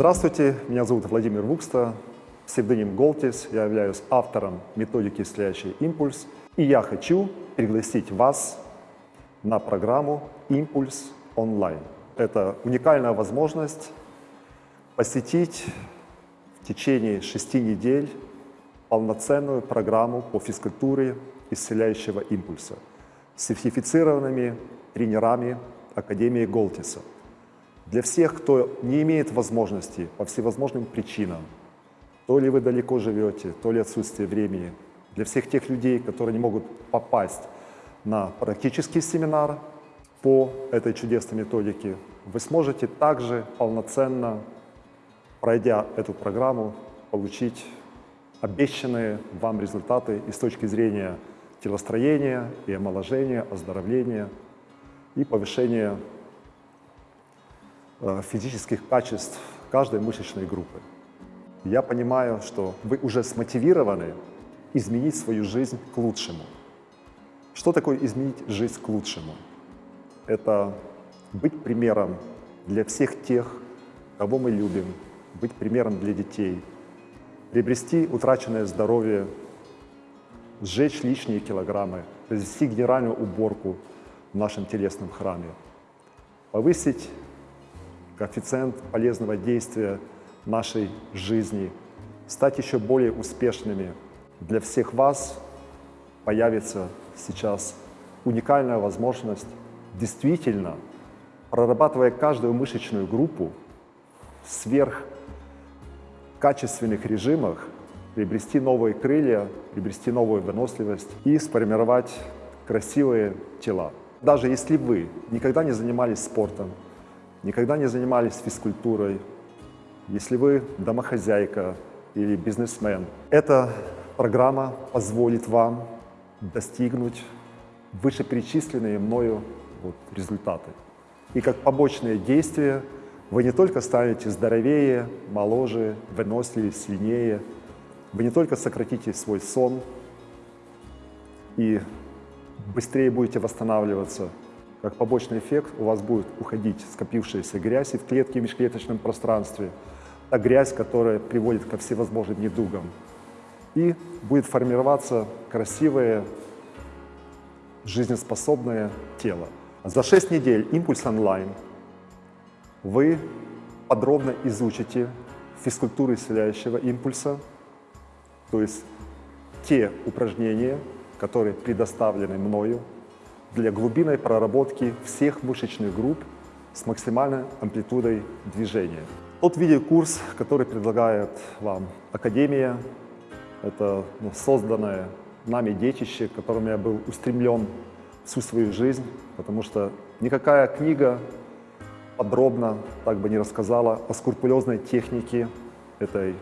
Здравствуйте, меня зовут Владимир Вукста, псевдоним Голтис, я являюсь автором методики «Исцеляющий импульс», и я хочу пригласить вас на программу «Импульс онлайн». Это уникальная возможность посетить в течение шести недель полноценную программу по физкультуре исцеляющего импульса с сертифицированными тренерами Академии Голтиса. Для всех, кто не имеет возможности по всевозможным причинам, то ли вы далеко живете, то ли отсутствие времени, для всех тех людей, которые не могут попасть на практический семинар по этой чудесной методике, вы сможете также полноценно, пройдя эту программу, получить обещанные вам результаты и с точки зрения телостроения, и омоложения, оздоровления и повышения физических качеств каждой мышечной группы. Я понимаю, что вы уже смотивированы изменить свою жизнь к лучшему. Что такое изменить жизнь к лучшему? Это быть примером для всех тех, кого мы любим, быть примером для детей, приобрести утраченное здоровье, сжечь лишние килограммы, произвести генеральную уборку в нашем телесном храме, повысить коэффициент полезного действия нашей жизни, стать еще более успешными. Для всех вас появится сейчас уникальная возможность действительно, прорабатывая каждую мышечную группу в сверхкачественных режимах, приобрести новые крылья, приобрести новую выносливость и сформировать красивые тела. Даже если вы никогда не занимались спортом, никогда не занимались физкультурой, если вы домохозяйка или бизнесмен, эта программа позволит вам достигнуть вышеперечисленные мною вот, результаты. И как побочное действие вы не только станете здоровее, моложе, выносливее, сильнее, вы не только сократите свой сон и быстрее будете восстанавливаться, как побочный эффект у вас будет уходить скопившаяся грязь в клетке в межклеточном пространстве, та грязь, которая приводит ко всевозможным недугам. И будет формироваться красивое, жизнеспособное тело. За 6 недель «Импульс онлайн» вы подробно изучите физкультуру исцеляющего импульса, то есть те упражнения, которые предоставлены мною для глубинной проработки всех мышечных групп с максимальной амплитудой движения. Тот видеокурс, который предлагает вам Академия, это ну, созданное нами детище, к которому я был устремлен всю свою жизнь, потому что никакая книга подробно так бы не рассказала о скрупулезной технике этой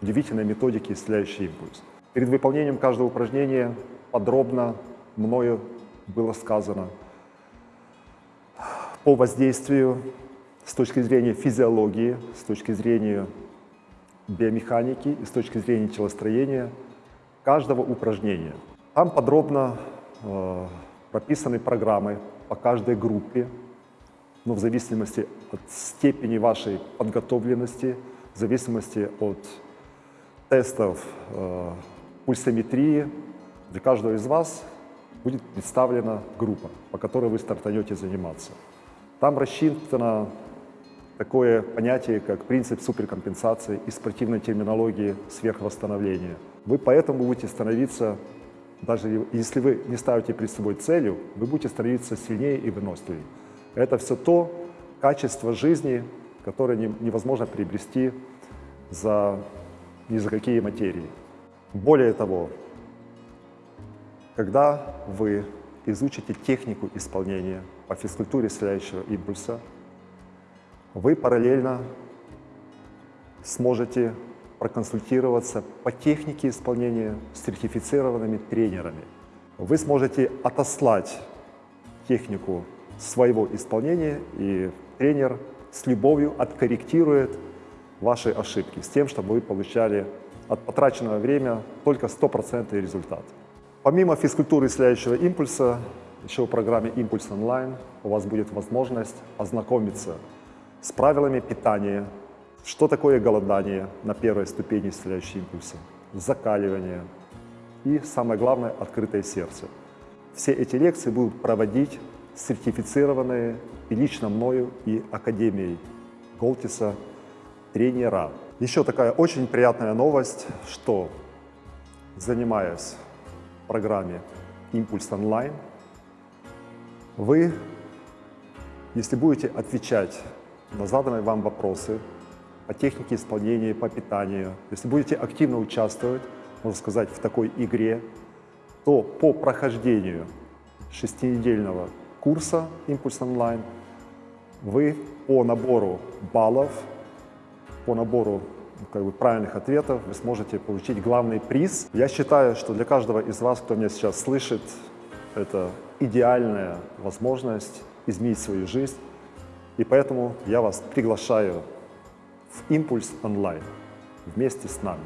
удивительной методики «Исцеляющий импульс». Перед выполнением каждого упражнения подробно мною было сказано по воздействию с точки зрения физиологии, с точки зрения биомеханики и с точки зрения телостроения каждого упражнения. Там подробно э, прописаны программы по каждой группе, но в зависимости от степени вашей подготовленности, в зависимости от тестов э, пульсометрии, для каждого из вас будет представлена группа, по которой вы стартанете заниматься. Там рассчитано такое понятие, как принцип суперкомпенсации и спортивной терминологии сверхвосстановления. Вы поэтому будете становиться, даже если вы не ставите перед собой целью, вы будете становиться сильнее и выносливее. Это все то качество жизни, которое невозможно приобрести за, ни за какие материи. Более того, когда вы изучите технику исполнения по физкультуре исцеляющего импульса, вы параллельно сможете проконсультироваться по технике исполнения с сертифицированными тренерами. Вы сможете отослать технику своего исполнения, и тренер с любовью откорректирует ваши ошибки с тем, чтобы вы получали от потраченного времени только стопроцентный результат. Помимо физкультуры исцеляющего импульса, еще в программе «Импульс онлайн» у вас будет возможность ознакомиться с правилами питания, что такое голодание на первой ступени исцеляющего импульса, закаливание и, самое главное, открытое сердце. Все эти лекции будут проводить сертифицированные и лично мною, и Академией Голтиса тренера. Еще такая очень приятная новость, что занимаясь программе «Импульс онлайн», вы, если будете отвечать на заданные вам вопросы по технике исполнения, по питанию, если будете активно участвовать, можно сказать, в такой игре, то по прохождению шестинедельного курса «Импульс онлайн» вы по набору баллов, по набору как бы, правильных ответов вы сможете получить главный приз. Я считаю, что для каждого из вас, кто меня сейчас слышит, это идеальная возможность изменить свою жизнь. И поэтому я вас приглашаю в «Импульс онлайн» вместе с нами.